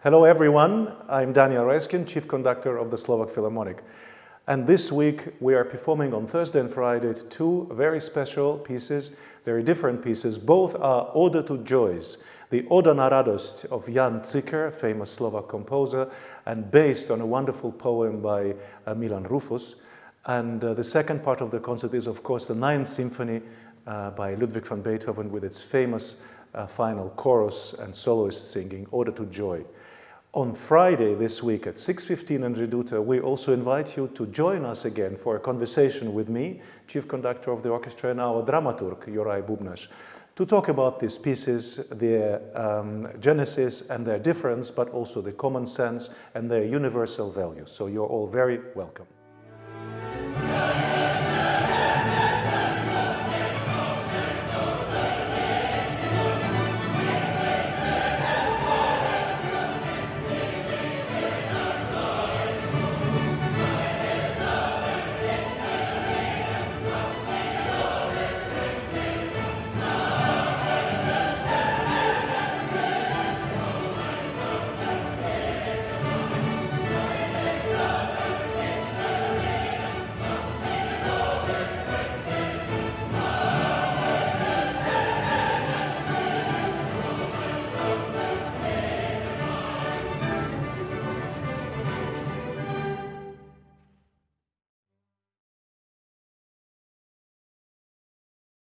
Hello everyone, I'm Daniel Raiskin, Chief Conductor of the Slovak Philharmonic. And this week we are performing on Thursday and Friday two very special pieces, very different pieces. Both are Ode to Joys, the Oda na Radost of Jan Cikker, famous Slovak composer, and based on a wonderful poem by uh, Milan Rufus. And uh, the second part of the concert is of course the Ninth Symphony uh, by Ludwig van Beethoven with its famous uh, final chorus and soloist singing Ode to Joy. On Friday this week at 6.15 in Reduta, we also invite you to join us again for a conversation with me, Chief Conductor of the Orchestra and our dramaturg, Juraj Bubnas, to talk about these pieces, their um, genesis and their difference, but also the common sense and their universal values. So you're all very welcome.